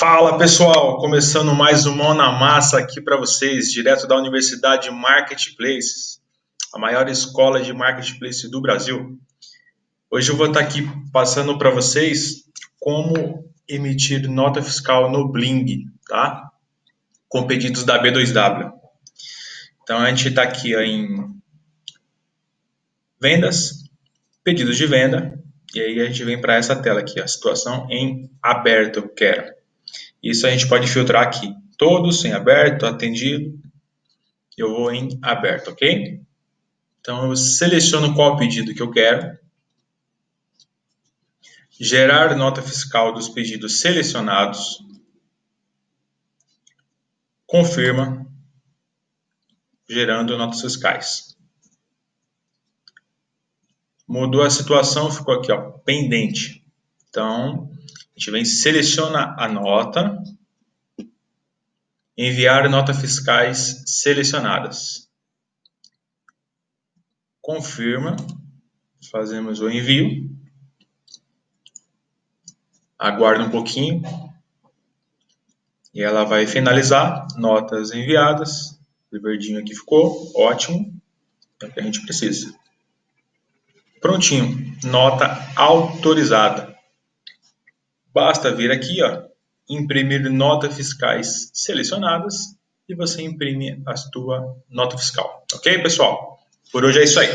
Fala pessoal, começando mais um Mão na Massa aqui para vocês, direto da Universidade Marketplaces, a maior escola de marketplace do Brasil. Hoje eu vou estar aqui passando para vocês como emitir nota fiscal no Bling, tá? Com pedidos da B2W. Então a gente está aqui em vendas, pedidos de venda, e aí a gente vem para essa tela aqui, a situação em aberto quero. Isso a gente pode filtrar aqui. Todos em aberto, atendido. Eu vou em aberto, ok? Então, eu seleciono qual pedido que eu quero. Gerar nota fiscal dos pedidos selecionados. Confirma. Gerando notas fiscais. Mudou a situação, ficou aqui, ó, pendente. Então, gente vem seleciona a nota, enviar notas fiscais selecionadas. Confirma, fazemos o envio. Aguarda um pouquinho e ela vai finalizar. Notas enviadas. O verdinho aqui ficou, ótimo. É o que a gente precisa. Prontinho, nota autorizada. Basta vir aqui, ó, imprimir notas fiscais selecionadas e você imprime a sua nota fiscal. Ok, pessoal? Por hoje é isso aí.